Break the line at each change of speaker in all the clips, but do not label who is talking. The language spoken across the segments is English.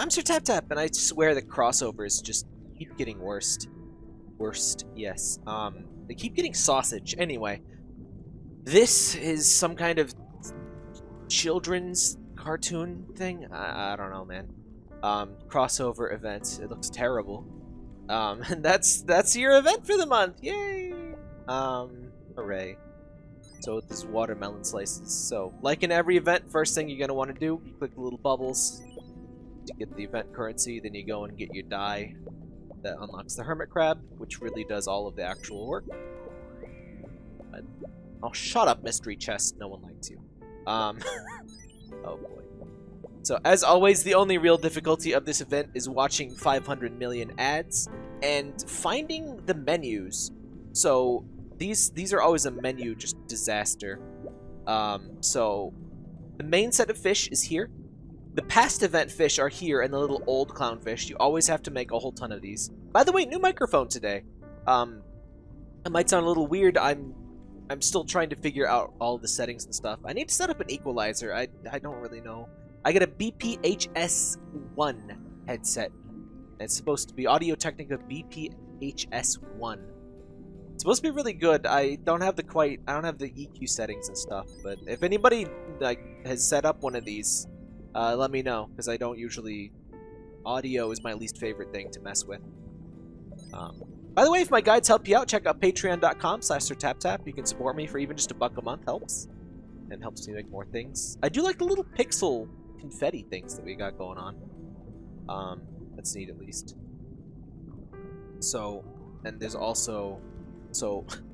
I'm Sir Tap Tap, and I swear the crossovers just keep getting worst. Worst, yes. Um, they keep getting sausage. Anyway, this is some kind of children's cartoon thing. I, I don't know, man. Um, crossover event. It looks terrible. Um, and that's that's your event for the month. Yay! Um, hooray. So this is watermelon slices. So, like in every event, first thing you're going to want to do, you click the little bubbles to get the event currency, then you go and get your die that unlocks the hermit crab, which really does all of the actual work. But, oh, shut up, mystery chest. No one likes you. Um, oh boy. So, as always, the only real difficulty of this event is watching 500 million ads and finding the menus. So, these these are always a menu just disaster. Um, so, the main set of fish is here. The past event fish are here and the little old clownfish. You always have to make a whole ton of these. By the way, new microphone today. Um, it might sound a little weird. I'm I'm still trying to figure out all the settings and stuff. I need to set up an equalizer. I, I don't really know I get a BPHS1 headset. It's supposed to be Audio-Technica BPHS1. It's supposed to be really good. I don't have the quite I don't have the EQ settings and stuff, but if anybody like has set up one of these, uh, let me know because I don't usually audio is my least favorite thing to mess with. Um, by the way, if my guides help you out, check out patreon.com slash tap. You can support me for even just a buck a month. Helps. And helps me make more things. I do like the little pixel confetti things that we got going on. Um, that's neat at least. So, and there's also, so,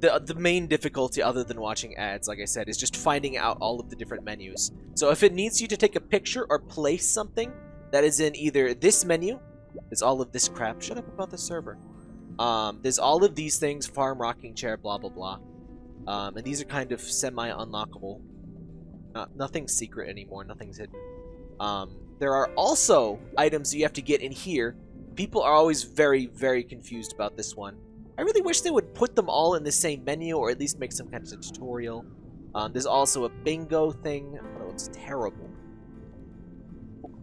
the, the main difficulty other than watching ads, like I said, is just finding out all of the different menus. So if it needs you to take a picture or place something that is in either this menu, is all of this crap. Shut up about the server. Um, there's all of these things, farm, rocking chair, blah, blah, blah. Um, and these are kind of semi-unlockable not, nothing's secret anymore. Nothing's hidden. Um, there are also items you have to get in here. People are always very, very confused about this one. I really wish they would put them all in the same menu or at least make some kind of tutorial. Um, there's also a bingo thing. Oh, it's terrible.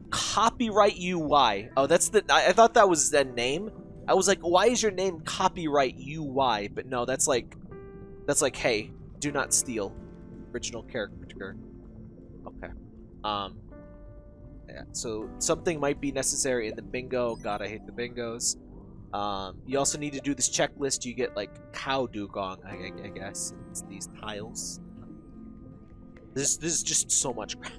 Copyright UI. Oh, that's the... I, I thought that was the name. I was like, why is your name Copyright UI? But no, that's like... That's like, hey, do not steal. Original character. Okay. Um, yeah, so something might be necessary in the bingo. God, I hate the bingos. Um, you also need to do this checklist. You get like cow dugong, I, I guess. It's these tiles. This this is just so much crap.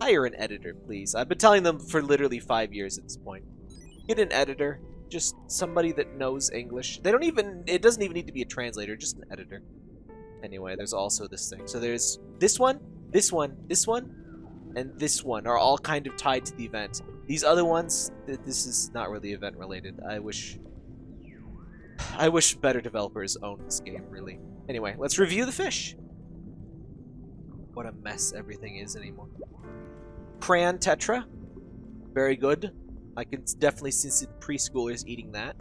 Hire an editor, please. I've been telling them for literally five years at this point. Get an editor. Just somebody that knows English. They don't even. It doesn't even need to be a translator. Just an editor. Anyway, there's also this thing. So there's this one this one, this one, and this one are all kind of tied to the event. These other ones, th this is not really event related. I wish... I wish better developers owned this game, really. Anyway, let's review the fish. What a mess everything is anymore. Crayon Tetra. Very good. I can definitely see some preschoolers eating that.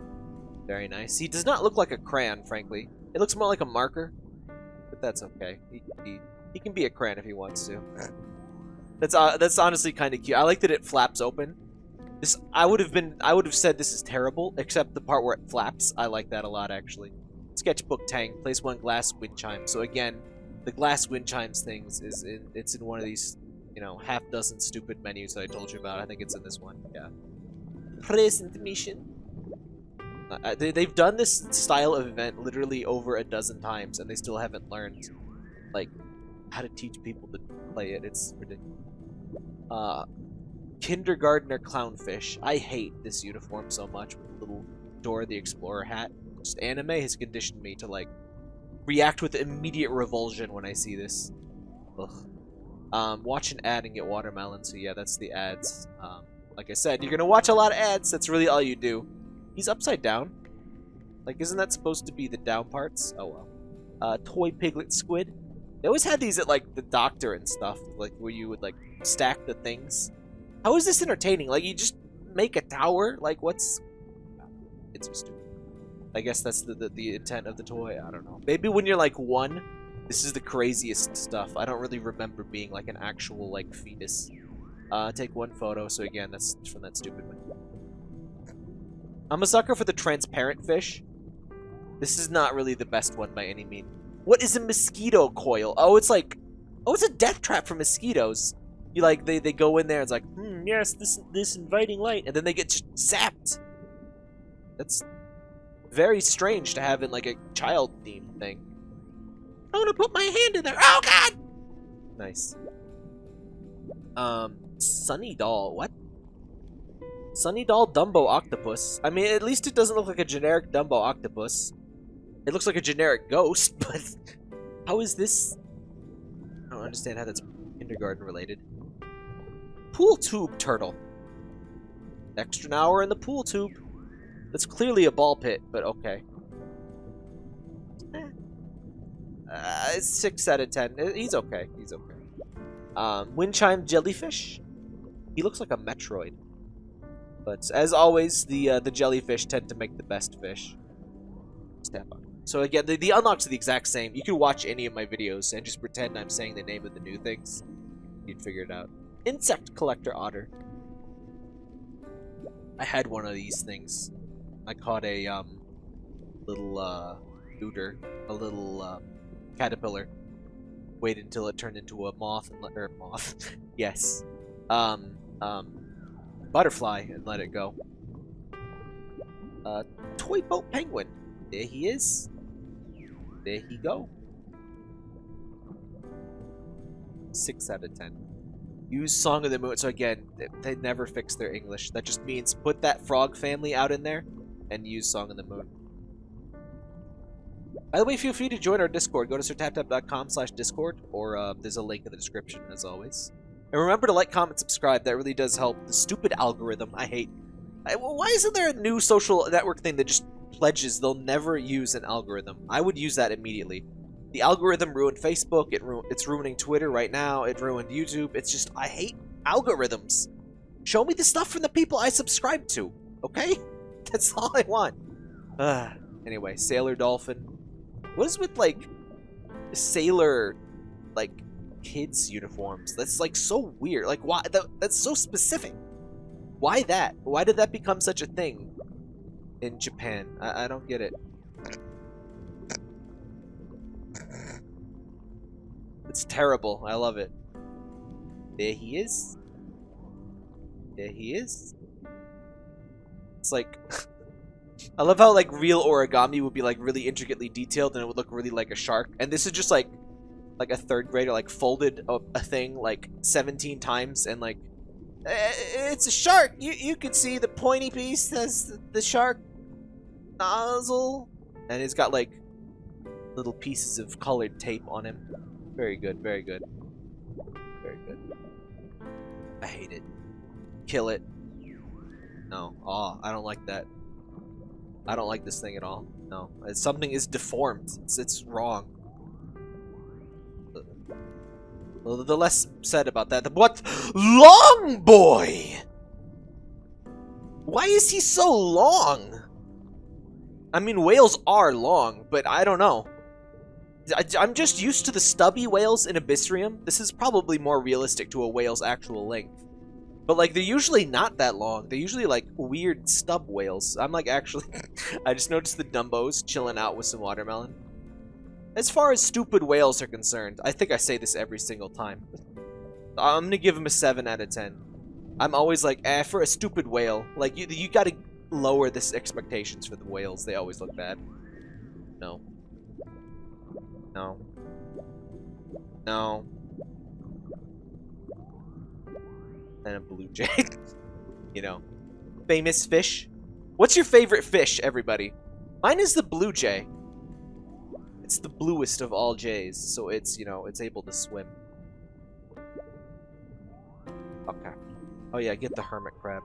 Very nice. He does not look like a crayon, frankly. It looks more like a marker. But that's okay. He, he he can be a crayon if he wants to. That's uh, that's honestly kind of cute. I like that it flaps open. This I would have been I would have said this is terrible, except the part where it flaps. I like that a lot actually. Sketchbook Tang place one glass wind chime. So again, the glass wind chimes things is in, it's in one of these you know half dozen stupid menus that I told you about. I think it's in this one. Yeah. Present mission. Uh, they, they've done this style of event literally over a dozen times, and they still haven't learned like how to teach people to play it. It's ridiculous. Uh, kindergartner clownfish. I hate this uniform so much with the little Dora the Explorer hat. Just anime has conditioned me to like react with immediate revulsion when I see this. Ugh. Um, watch an ad and get watermelon. So yeah, that's the ads. Um, like I said, you're gonna watch a lot of ads. That's really all you do. He's upside down. Like, isn't that supposed to be the down parts? Oh well. Uh, toy piglet squid. They always had these at like the doctor and stuff, like where you would like stack the things. How is this entertaining? Like you just make a tower? Like what's? It's just stupid. I guess that's the, the, the intent of the toy. I don't know. Maybe when you're like one, this is the craziest stuff. I don't really remember being like an actual like fetus. Uh, take one photo. So again, that's from that stupid one. I'm a sucker for the transparent fish. This is not really the best one by any means. What is a mosquito coil? Oh, it's like, oh, it's a death trap for mosquitoes. You like they, they go in there. And it's like, hmm, yes, this this inviting light, and then they get zapped. That's very strange to have in like a child theme thing. I want to put my hand in there. Oh God! Nice. Um, Sunny Doll. What? Sunny Doll Dumbo Octopus. I mean, at least it doesn't look like a generic Dumbo Octopus. It looks like a generic ghost, but how is this? I don't understand how that's kindergarten related. Pool tube turtle. Extra hour in the pool tube. That's clearly a ball pit, but okay. Eh. Uh, six out of ten. Uh, he's okay. He's okay. Um, wind chime jellyfish. He looks like a Metroid. But as always, the uh, the jellyfish tend to make the best fish. Step on. So again, the, the unlocks are the exact same. You can watch any of my videos and just pretend I'm saying the name of the new things. You'd figure it out. Insect collector otter. I had one of these things. I caught a um little uh looter, a little uh, caterpillar. Waited until it turned into a moth and let or moth. yes. Um um butterfly and let it go. Uh toy boat penguin. There he is. There he go. Six out of ten. Use Song of the Moon. So again, they never fix their English. That just means put that frog family out in there and use Song of the Moon. By the way, feel free to join our Discord. Go to sirtaptap.com slash Discord, or uh, there's a link in the description, as always. And remember to like, comment, subscribe. That really does help. The stupid algorithm I hate. I, well, why isn't there a new social network thing that just pledges they'll never use an algorithm? I would use that immediately. The algorithm ruined Facebook. It ru it's ruining Twitter right now. It ruined YouTube. It's just, I hate algorithms. Show me the stuff from the people I subscribe to, okay? That's all I want. Uh, anyway, Sailor Dolphin. What is with, like, Sailor, like, kids' uniforms? That's, like, so weird. Like, why? That, that's so specific. Why that? Why did that become such a thing in Japan? I, I don't get it. It's terrible. I love it. There he is. There he is. It's like... I love how, like, real origami would be, like, really intricately detailed and it would look really like a shark. And this is just, like, like a third grader, like, folded a, a thing, like, 17 times and, like, eh, it's a shark! You, you can see the pointy piece has the shark nozzle. And it's got, like, little pieces of colored tape on him. Very good, very good. Very good. I hate it. Kill it. No. Oh, I don't like that. I don't like this thing at all. No. It's, something is deformed. It's, it's wrong. Well, the less said about that, the what? Long boy! Why is he so long? I mean, whales are long, but I don't know. I, am just used to the stubby whales in Abyssrium. This is probably more realistic to a whale's actual length. But, like, they're usually not that long. They're usually, like, weird stub whales. I'm, like, actually... I just noticed the Dumbos chilling out with some watermelon. As far as stupid whales are concerned, I think I say this every single time. I'm gonna give them a 7 out of 10. I'm always like, eh, for a stupid whale. Like, you, you gotta lower this expectations for the whales. They always look bad. No. No. No. And a blue jay. you know. Famous fish. What's your favorite fish, everybody? Mine is the blue jay. It's the bluest of all jays, so it's, you know, it's able to swim. Okay. Oh yeah, get the hermit crab.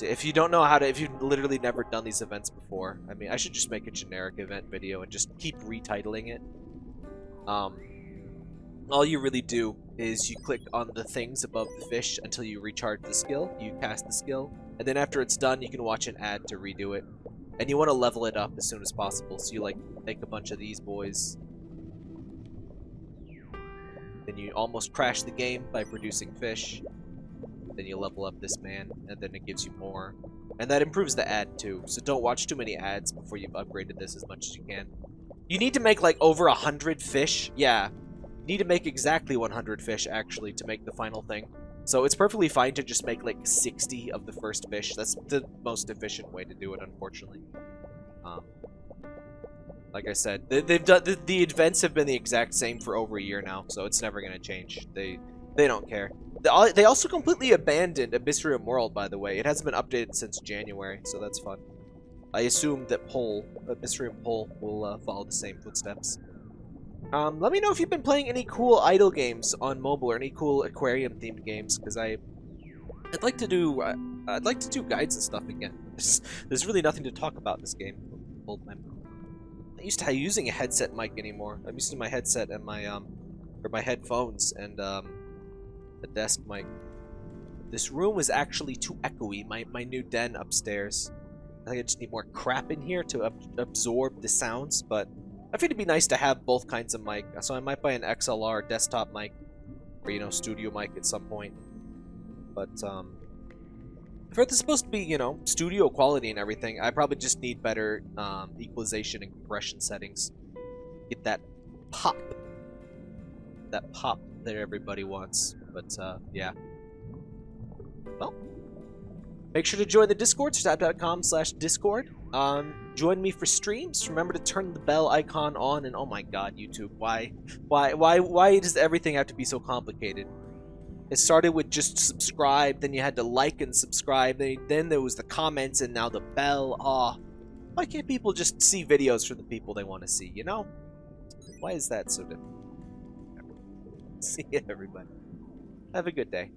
If you don't know how to, if you've literally never done these events before, I mean, I should just make a generic event video and just keep retitling it. Um, all you really do is you click on the things above the fish until you recharge the skill, you cast the skill, and then after it's done, you can watch an ad to redo it. And you want to level it up as soon as possible, so you like make a bunch of these boys. Then you almost crash the game by producing fish. Then you level up this man, and then it gives you more. And that improves the ad too, so don't watch too many ads before you've upgraded this as much as you can. You need to make like over a hundred fish. Yeah, you need to make exactly 100 fish actually to make the final thing. So it's perfectly fine to just make like 60 of the first fish. That's the most efficient way to do it, unfortunately. Um, like I said, they, have done the, the events have been the exact same for over a year now, so it's never gonna change. They they don't care. They also completely abandoned Abyssrium World, by the way. It hasn't been updated since January, so that's fun. I assume that Pole, Abyssrium Pole, will uh, follow the same footsteps. Um, let me know if you've been playing any cool idle games on mobile or any cool aquarium themed games, because I, I'd like to do, uh, I'd like to do guides and stuff again. There's, there's really nothing to talk about in this game. Hold my, I used to using a headset mic anymore. I'm used to my headset and my um, or my headphones and um, a desk mic. This room is actually too echoey. My my new den upstairs. I think I just need more crap in here to ab absorb the sounds, but I think it'd be nice to have both kinds of mic, so I might buy an XLR desktop mic, or, you know, studio mic at some point. But, um, this is supposed to be, you know, studio quality and everything. I probably just need better, um, equalization and compression settings. Get that pop. That pop that everybody wants. But, uh, yeah. Well, make sure to join the Discord, stab.com slash Discord. Um, join me for streams. Remember to turn the bell icon on. And oh my god, YouTube, why, why, why, why does everything have to be so complicated? It started with just subscribe, then you had to like and subscribe, then there was the comments, and now the bell. Ah, oh, why can't people just see videos from the people they want to see? You know, why is that so difficult? See you, everybody. Have a good day.